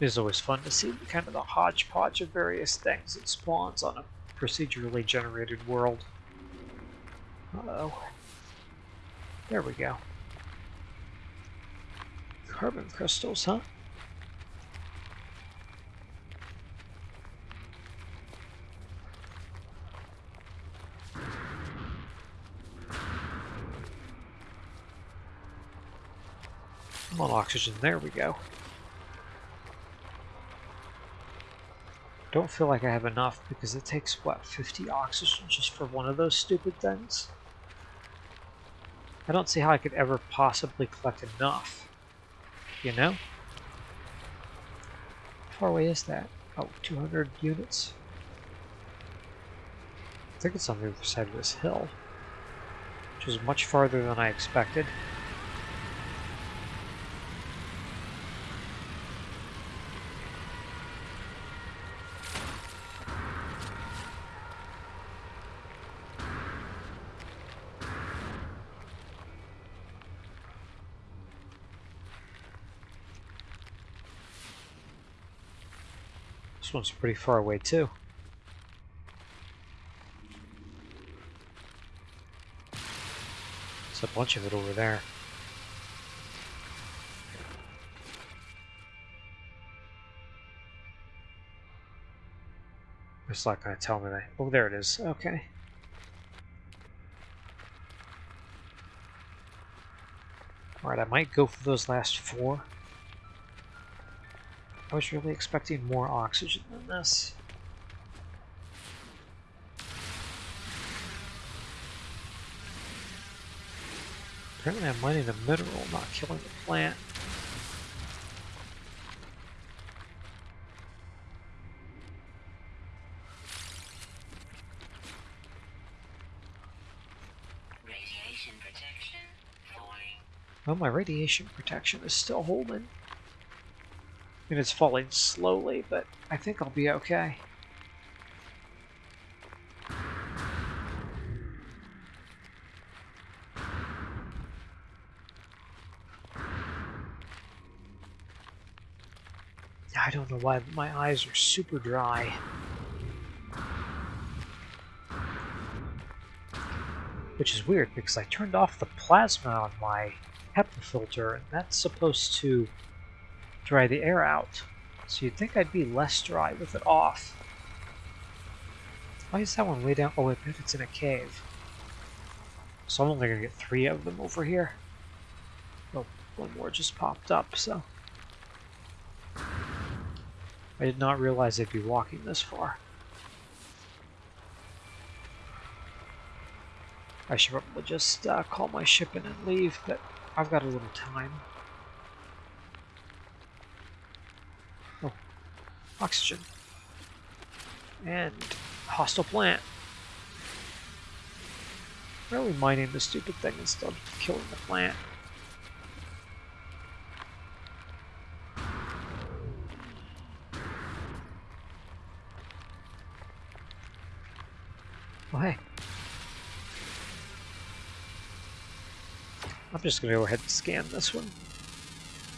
It is always fun to see kind of the hodgepodge of various things that spawns on a procedurally generated world. Uh-oh. There we go. Carbon crystals, huh? Come on, oxygen. There we go. Don't feel like I have enough because it takes, what, 50 oxygen just for one of those stupid things? I don't see how I could ever possibly collect enough. You know? How far away is that? Oh, 200 units? I think it's on the other side of this hill. Which is much farther than I expected. One's pretty far away too. There's a bunch of it over there. It's not going to tell me that. Oh, there it is. Okay. Alright, I might go for those last four. I was really expecting more oxygen than this. Apparently I'm mining a mineral, not killing the plant. radiation protection Well, my radiation protection is still holding. I mean, it's falling slowly, but I think I'll be okay. I don't know why my eyes are super dry. Which is weird because I turned off the plasma on my HEPA filter and that's supposed to dry the air out. So you'd think I'd be less dry with it off. Why is that one way down? Oh, I bet it's in a cave. So I'm only going to get three of them over here. Oh, one more just popped up, so... I did not realize I'd be walking this far. I should probably just uh, call my ship in and leave, but I've got a little time. Oxygen. And hostile plant. Why are we mining the stupid thing instead of killing the plant? Oh, hey. I'm just to go ahead and scan this one.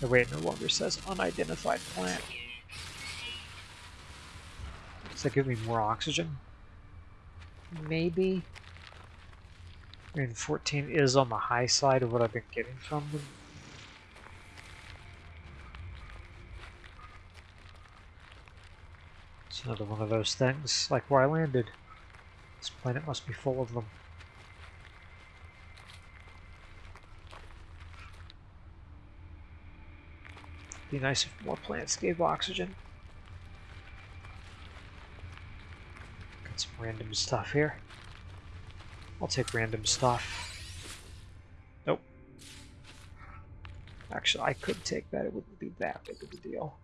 The way it no longer says unidentified plant. Does that give me more oxygen? Maybe. I mean, 14 is on the high side of what I've been getting from them. It's another one of those things, like where I landed. This planet must be full of them. Be nice if more plants gave oxygen. some random stuff here. I'll take random stuff. Nope. Actually, I could take that. It wouldn't be that big of a deal.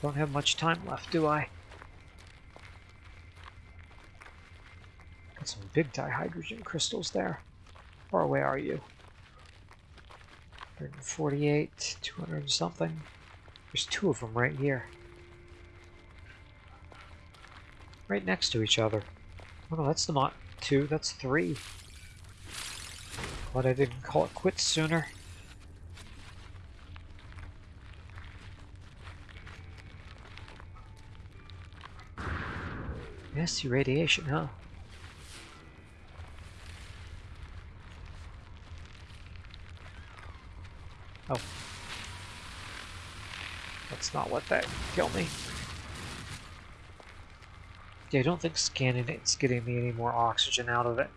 Don't have much time left, do I? Got some big dihydrogen crystals there far away are you? 148, 200 something. There's two of them right here. right next to each other. Oh no, that's the not two, that's three. Glad I didn't call it quits sooner. Nasty radiation, huh? Oh. Not let that kill me. Yeah, I don't think scanning it's getting me any more oxygen out of it.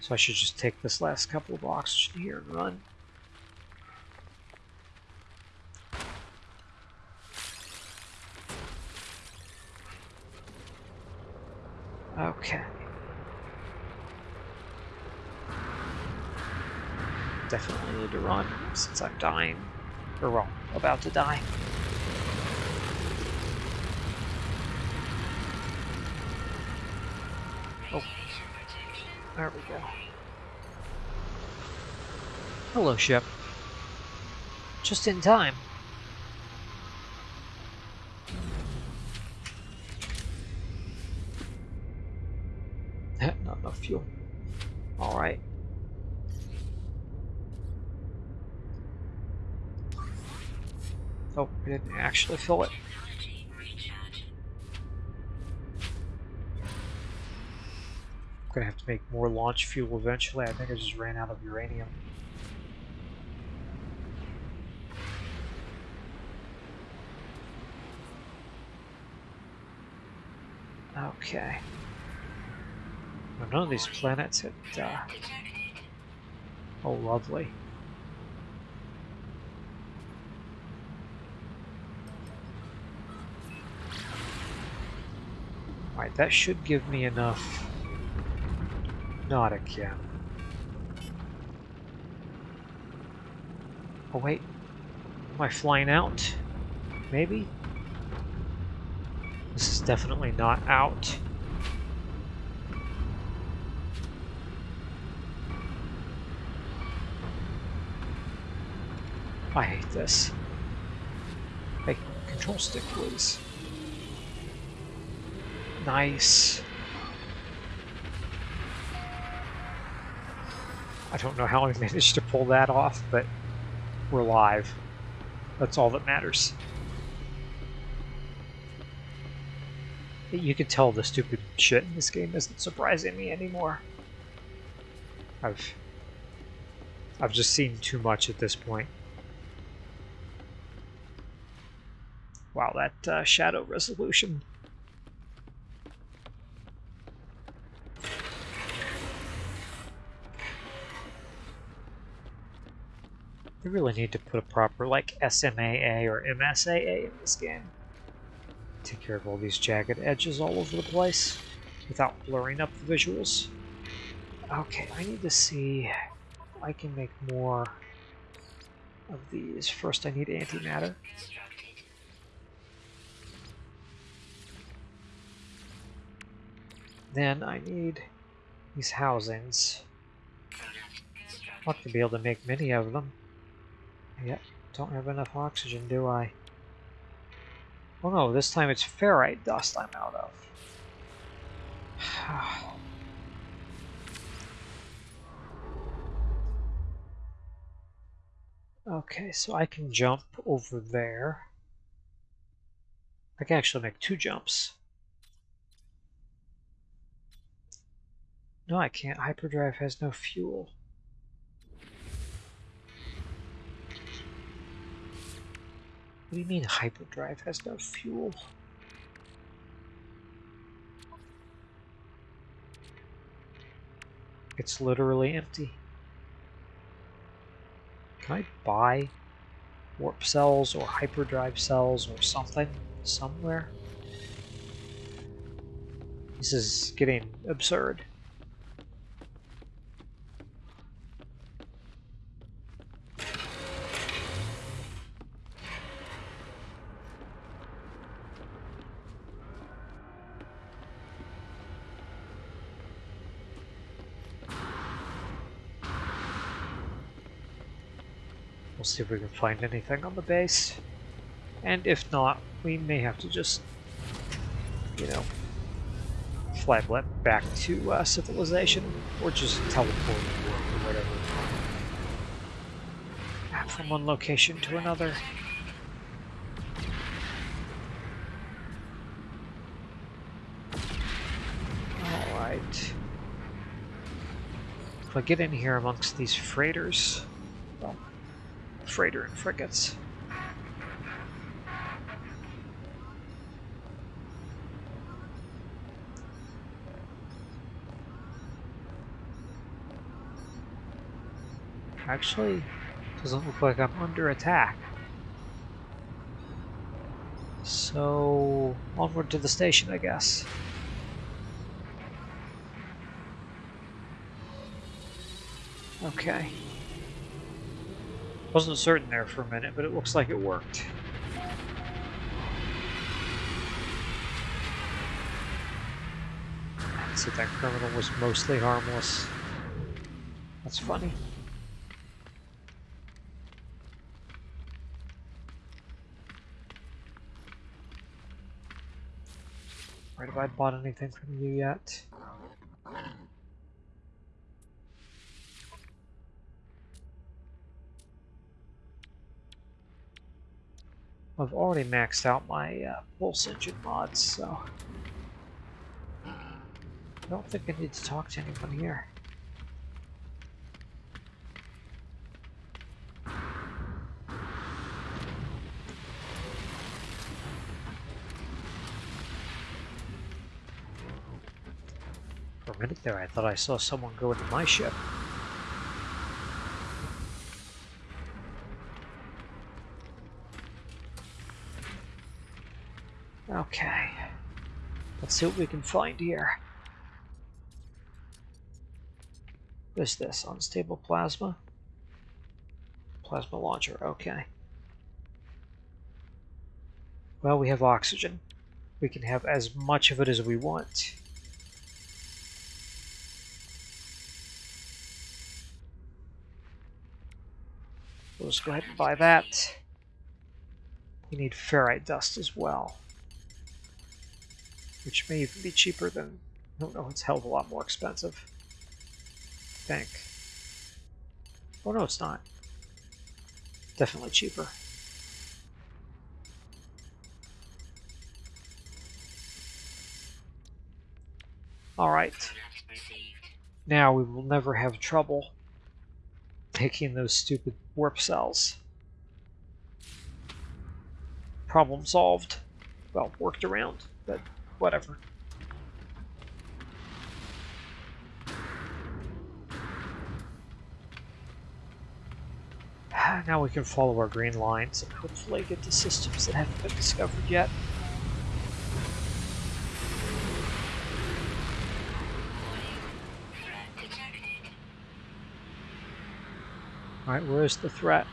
So I should just take this last couple of oxygen here and run. Okay. Definitely need to run since I'm dying. Or well, about to die. Oh. There we go. Hello, ship. Just in time. Oh, I didn't actually fill it. I'm gonna have to make more launch fuel eventually. I think I just ran out of uranium. Okay. None of these planets had... Uh... Oh, lovely. That should give me enough... Not again. Oh wait, am I flying out? Maybe? This is definitely not out. I hate this. Hey, control stick, please. Nice. I don't know how I managed to pull that off, but we're live. That's all that matters. You can tell the stupid shit in this game isn't surprising me anymore. I've I've just seen too much at this point. Wow, that uh, shadow resolution. They really need to put a proper, like, SMAA or MSAA in this game. Take care of all these jagged edges all over the place without blurring up the visuals. Okay, I need to see if I can make more of these. First I need antimatter. Then I need these housings. Ought to be able to make many of them. Yep, don't have enough oxygen, do I? Oh no, this time it's ferrite dust I'm out of. okay, so I can jump over there. I can actually make two jumps. No, I can't. Hyperdrive has no fuel. Do you mean hyperdrive has no fuel? It's literally empty. Can I buy warp cells or hyperdrive cells or something somewhere? This is getting absurd. We'll see if we can find anything on the base. And if not, we may have to just, you know, fly back to uh, civilization, or just teleport or whatever. From one location to another. Alright. If I get in here amongst these freighters, well, freighter and frigates, Actually, doesn't look like I'm under attack. So, onward to the station, I guess. Okay. Wasn't certain there for a minute, but it looks like it worked. So that criminal was mostly harmless. That's funny. Right, have I bought anything from you yet? I've already maxed out my uh, pulse engine mods, so I don't think I need to talk to anyone here. For a minute there, I thought I saw someone go into my ship. Okay. Let's see what we can find here. What is this? Unstable plasma? Plasma launcher, okay. Well, we have oxygen. We can have as much of it as we want. Let's go ahead and buy that. We need ferrite dust as well. Which may even be cheaper than... Don't know, it's hell of a lot more expensive. I think. Oh no, it's not. Definitely cheaper. Alright. Now we will never have trouble taking those stupid warp cells. Problem solved. Well, worked around, but whatever. Ah, now we can follow our green lines and hopefully get to systems that haven't been discovered yet. Alright, where's the threat?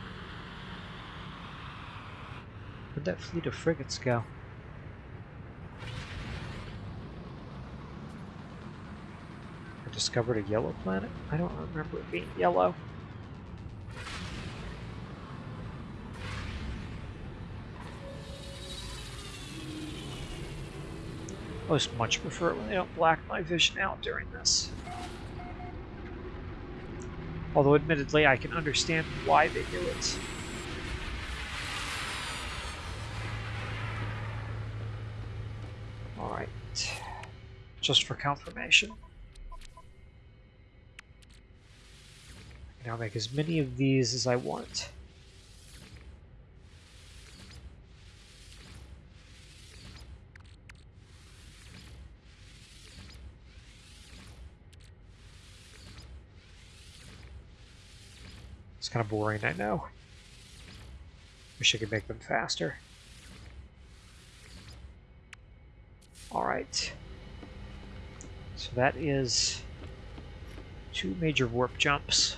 Where'd that fleet of frigates go? Discovered a yellow planet? I don't remember it being yellow. I most much prefer it when they don't black my vision out during this. Although admittedly I can understand why they do it. Alright. Just for confirmation. Now make as many of these as I want. It's kind of boring, I know. Wish I could make them faster. Alright. So that is two major warp jumps.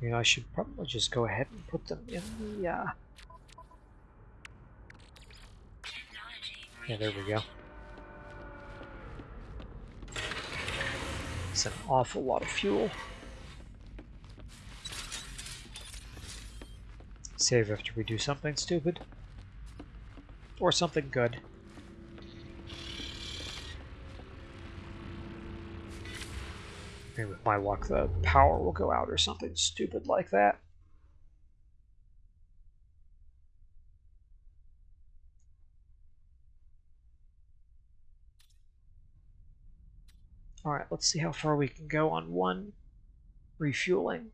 You know, I should probably just go ahead and put them in the uh, Yeah, there we go. It's an awful lot of fuel. Save after we do something stupid. Or something good. Maybe with my luck the power will go out or something stupid like that. Alright, let's see how far we can go on one refueling.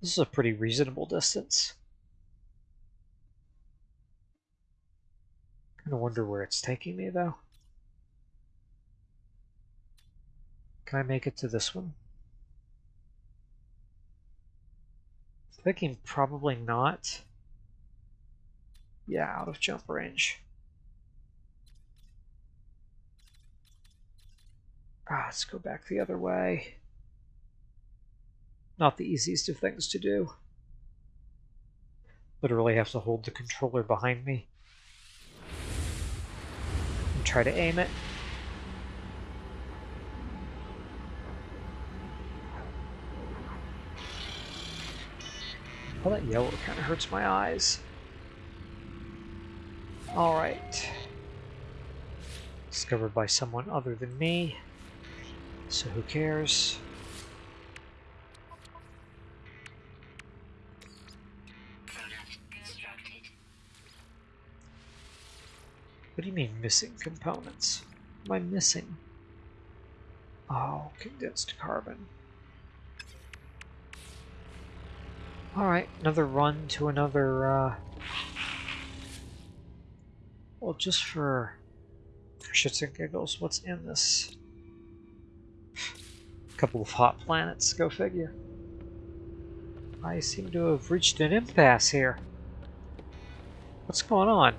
This is a pretty reasonable distance. Of wonder where it's taking me, though. Can I make it to this one? Thinking probably not. Yeah, out of jump range. Ah, let's go back the other way. Not the easiest of things to do. Literally have to hold the controller behind me try to aim it. All that yellow kind of hurts my eyes. Alright. Discovered by someone other than me. So who cares? What do you mean missing components? What am I missing? Oh, condensed carbon. Alright, another run to another, uh... Well, just for, for shits and giggles, what's in this? A couple of hot planets, go figure. I seem to have reached an impasse here. What's going on?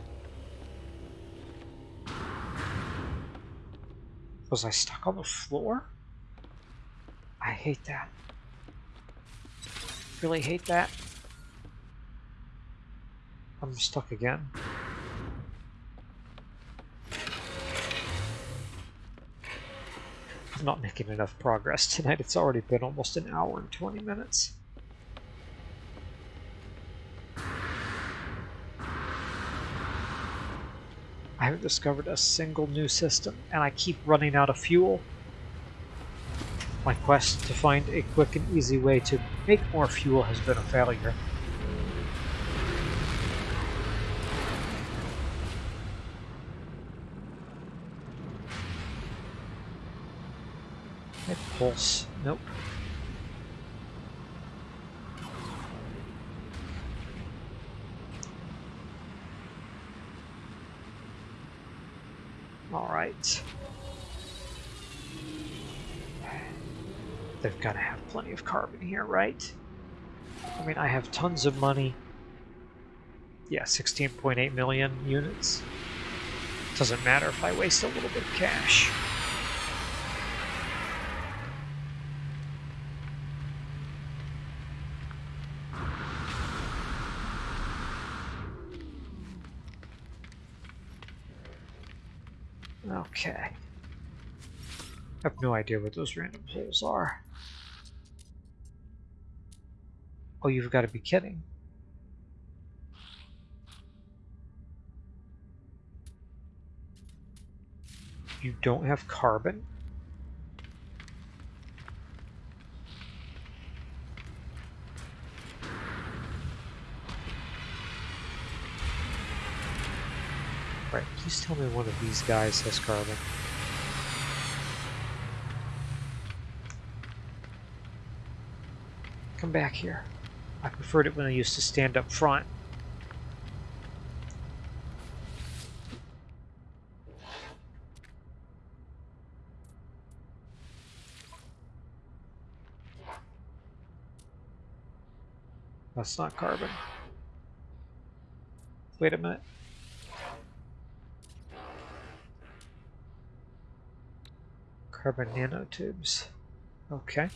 Was I stuck on the floor? I hate that. Really hate that. I'm stuck again. I'm not making enough progress tonight. It's already been almost an hour and 20 minutes. I haven't discovered a single new system, and I keep running out of fuel. My quest to find a quick and easy way to make more fuel has been a failure. pulse. Nope. All right. They've got to have plenty of carbon here, right? I mean, I have tons of money. Yeah, 16.8 million units. Doesn't matter if I waste a little bit of cash. Okay. I have no idea what those random holes are. Oh, you've got to be kidding. You don't have carbon? Right, please tell me one of these guys has carbon. Come back here. I preferred it when I used to stand up front. That's not carbon. Wait a minute. Carbon nanotubes. Okay.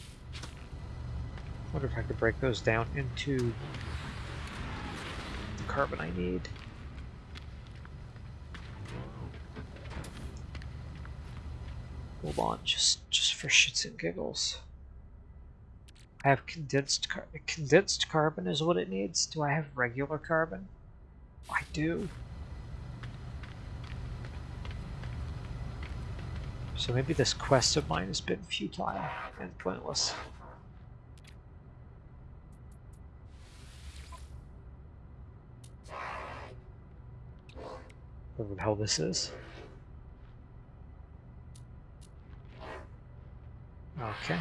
Wonder if I could break those down into the carbon I need. Hold on, just just for shits and giggles. I have condensed car condensed carbon is what it needs. Do I have regular carbon? I do. So maybe this quest of mine has been futile and pointless. Whatever the hell this is. Okay.